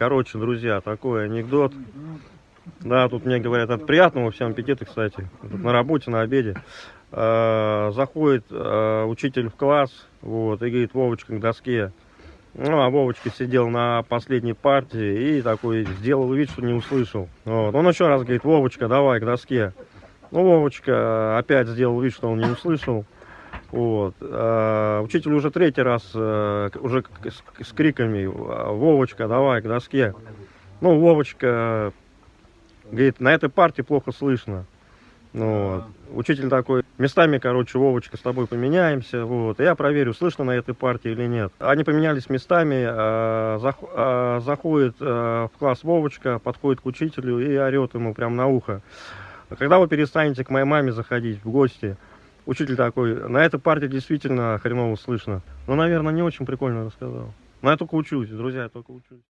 Короче, друзья, такой анекдот. Да, тут мне говорят, это приятного всем аппетита, кстати. Тут на работе, на обеде. Э, заходит э, учитель в класс, вот, и говорит, Вовочка к доске. Ну, а Вовочка сидел на последней партии и такой сделал вид, что не услышал. Вот. Он еще раз говорит, Вовочка, давай к доске. Ну, Вовочка опять сделал вид, что он не услышал. Вот. А, учитель уже третий раз, а, уже с, с криками, Вовочка, давай к доске. Ну, Вовочка говорит, на этой партии плохо слышно. Ну, вот. Учитель такой, местами, короче, Вовочка, с тобой поменяемся, вот, я проверю, слышно на этой партии или нет. Они поменялись местами, а, зах, а, заходит а, в класс Вовочка, подходит к учителю и орет ему прямо на ухо. Когда вы перестанете к моей маме заходить в гости? Учитель такой, на этой партии действительно хреново слышно. Ну, наверное, не очень прикольно рассказал. Но я только учусь, друзья, я только учусь.